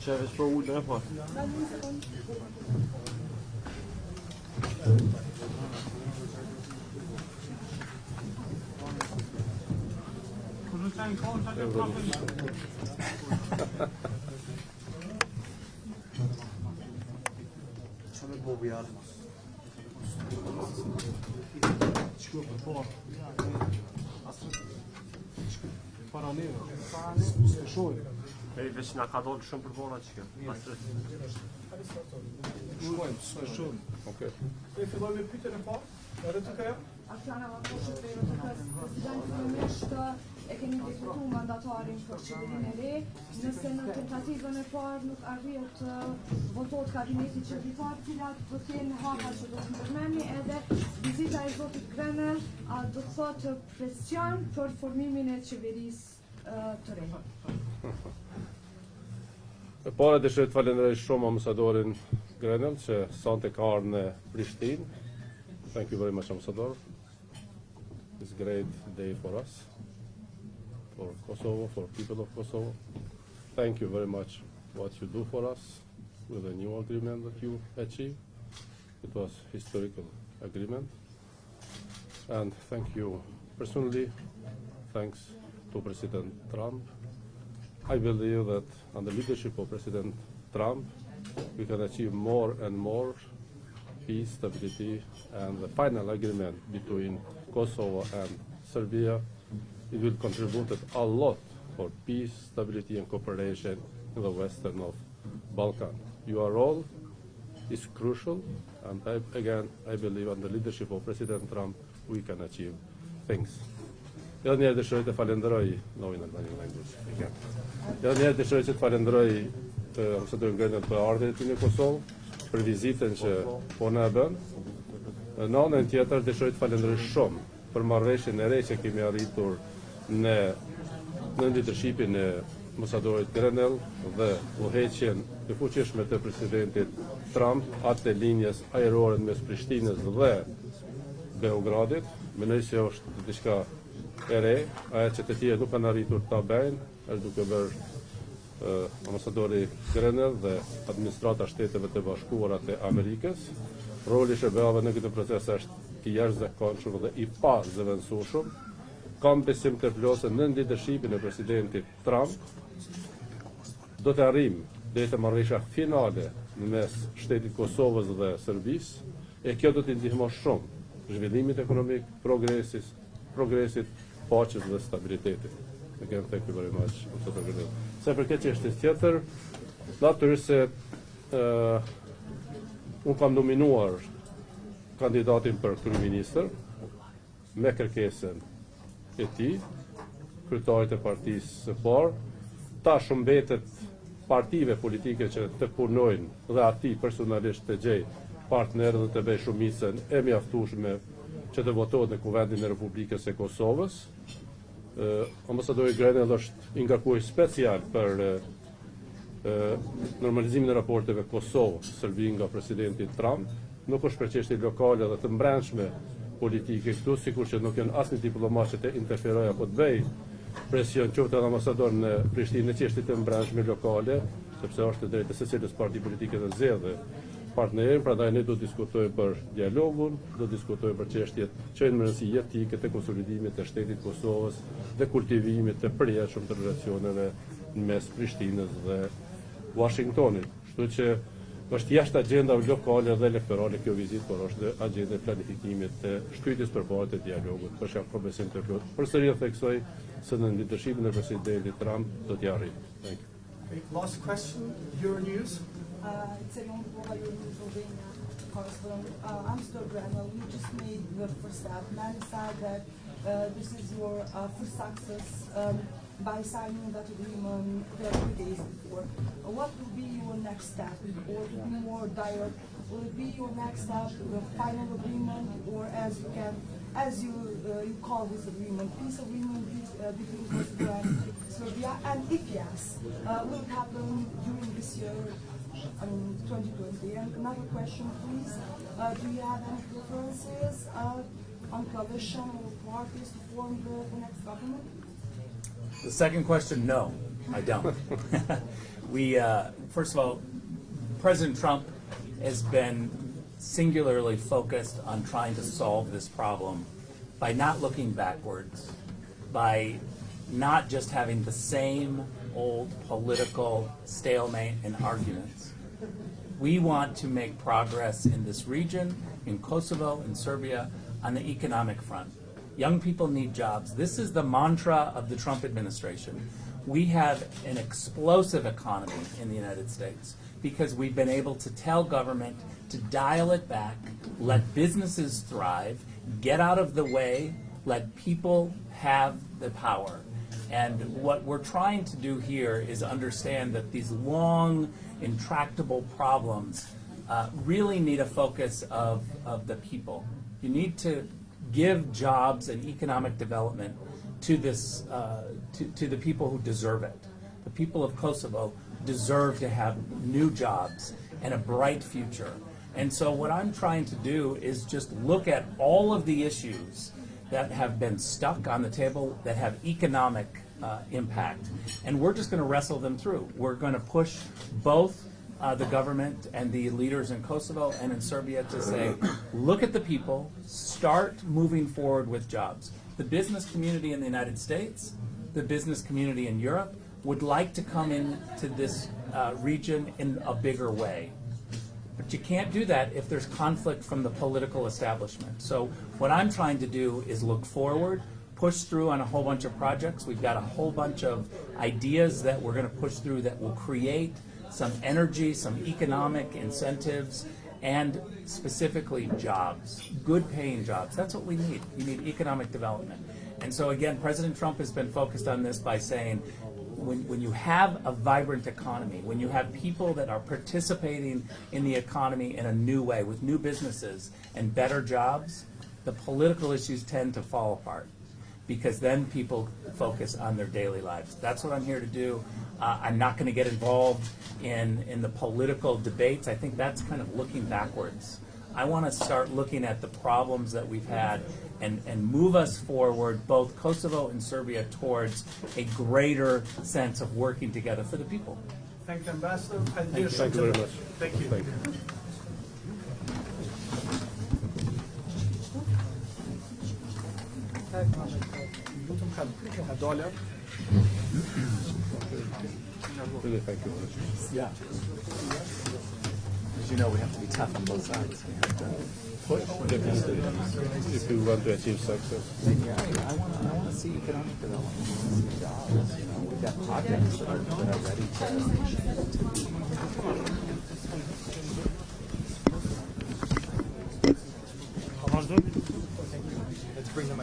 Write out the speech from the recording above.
Chavez for wood ne var? Sana bu yardım. shkuar për parë. Para neve, s'e shoj. E veç na ka dalë shumë për para çka. Shkojmë, s'e shoj. Okej. Ne fillojmë me pyetjen e parë. Edhe të kë? Aftana vapo shpërë të kës e keni diskutuar mandatarin për qeverinë e re, nëse në tentativën e parë nuk arrihet të votohet kabineti qeverisar, cilat do të jenë hapa që do të përmendni edhe vizita e zotit Grenell a do të thotë presion për formimin e qeverisë ë, të re. E para dëshiroj të falenderoj shumë ambasadorin Grenell që sonte ka në Prishtinë. Thank you very much, ambassador. It's great day for us, for Kosovo, for people of Kosovo. Thank you very much what you do for us with the new agreement that you achieved. It was historical agreement. And thank you personally. Thanks to President Trump I believe that under leadership of President Trump, we can achieve more and more peace, stability, and the final agreement between Kosovo and Serbia. It will contribute a lot for peace, stability, and cooperation in the western of Balkan. Your role is crucial, and I, again, I believe under leadership of President Trump, we can achieve things. Edhe njerë dëshiroj të falenderoj Novin Albanian Language. Edhe njerë dëshiroj që të falenderoj ambasadorin Grenell për ardhjen e tij në Kosovë, për vizitën që po na e bën. Në anën tjetër dëshiroj të falenderoj shumë për marrëveshjen e re që kemi arritur në në leadershipin e ambasadorit Grenell dhe udhëheqjen e fuqishme të presidentit Trump atë të linjës ajrore mes Prishtinës dhe Beogradit. Mendoj se është diçka e re, ajo që të tjerë nuk kanë arritur ta bëjnë, është duke bërë ambasadori Grenell dhe administrata shteteve të bashkuara të Amerikës. Roli i SBA-ve në këtë proces është i jashtëzakonshëm dhe i pa zëvendësueshëm. Kam besim të plotën në leadershipin e presidentit Trump. Do të arrim deri te marrëveshja finale në mes shtetit Kosovës dhe Serbisë, e kjo do të ndihmoj shumë zhvillimit ekonomik, progresis, progresit paqes dhe stabilitetit. Again, thank you very much. Grenell. Se përket çështjes tjetër, natyrisht se uh, unë kam nominuar kandidatin për kryeministër me kërkesën e tij, kryetarit e partisë së parë, tash mbetet partive politike që të punojnë dhe ati personalisht të gjej partnerë dhe të bëj shumicën e mjaftueshme që të votohet në Kuvendin e Republikës e Kosovës. Ambasadori Grenell është ingarkuar special për uh, normalizimin e raporteve Kosovë-Serbi nga presidenti Trump. Nuk është për çështje lokale dhe të mbrëmshme politike këtu, sikur që nuk janë asnjë diplomat që të interferojë apo të bëj presion qoftë edhe ambasador në Prishtinë në çështje të mbrëmshme lokale, sepse është drejtë se cilës parti politike të zgjedhë partnerin, prandaj ne do të diskutojmë për dialogun, do të diskutojmë për çështjet që janë më rëndësi jetike të konsolidimit të shtetit Kosovës dhe kultivimit të përjetshëm të relacioneve mes Prishtinës dhe Washingtonit. Kështu që është jashtë agjendave lokale dhe elektorale kjo vizitë, por është agjenda e planifikimit të shtytjes përpara të dialogut. Për shkak të besim të plot. Përsëri e theksoj se në leadershipin e presidentit Trump do t'i arrijë. Thank you. Okay, last question, Euronews. Uh, it's a long war in Pennsylvania correspondent. Uh, I'm still Grenell. You just made the first step. Man said that uh, this is your uh, first success um, by signing that agreement the few days before. What will be your next step? Or to be more direct, will it be your next step, the final agreement, or as you can, as you uh, you call this agreement, peace agreement uh, between Kosovo and Serbia? And if yes, uh, will it happen during this year? I mean, 2020. And another question, please. Uh, do you have any preferences uh, coalition or parties to form the, the next government? The second question, no, I don't. we, uh, first of all, President Trump has been singularly focused on trying to solve this problem by not looking backwards, by not just having the same old political stalemate and arguments. We want to make progress in this region, in Kosovo, in Serbia, on the economic front. Young people need jobs. This is the mantra of the Trump administration. We have an explosive economy in the United States because we've been able to tell government to dial it back, let businesses thrive, get out of the way, let people have the power. And what we're trying to do here is understand that these long, intractable problems uh, really need a focus of, of the people. You need to give jobs and economic development to this uh, to, to the people who deserve it. The people of Kosovo deserve to have new jobs and a bright future. And so what I'm trying to do is just look at all of the issues that have been stuck on the table that have economic uh, impact. And we're just going to wrestle them through. We're going to push both uh, the government and the leaders in Kosovo and in Serbia to say, look at the people, start moving forward with jobs. The business community in the United States, the business community in Europe would like to come into this uh, region in a bigger way. But you can't do that if there's conflict from the political establishment. So what I'm trying to do is look forward, push through on a whole bunch of projects. We've got a whole bunch of ideas that we're going to push through that will create some energy, some economic incentives, and specifically jobs, good paying jobs. That's what we need. You need economic development. And so again, President Trump has been focused on this by saying, when, when you have a vibrant economy, when you have people that are participating in the economy in a new way with new businesses and better jobs, the political issues tend to fall apart because then people focus on their daily lives. That's what I'm here to do. Uh, I'm not going to get involved in, in the political debates. I think that's kind of looking backwards. I want to start looking at the problems that we've had and, and move us forward, both Kosovo and Serbia, towards a greater sense of working together for the people. Thank you, Ambassador. And dear Thank you very much. Thank you. Thank you. Lutem kan. Herr Dolja. Really, thank you. Yeah. As you know, we have to be tough on both sides. We have to push. Definitely. If you want to achieve success. Yeah, I want. I want to see economic development. I want to see jobs. You know, we've got projects that are, that are ready to. Let's bring them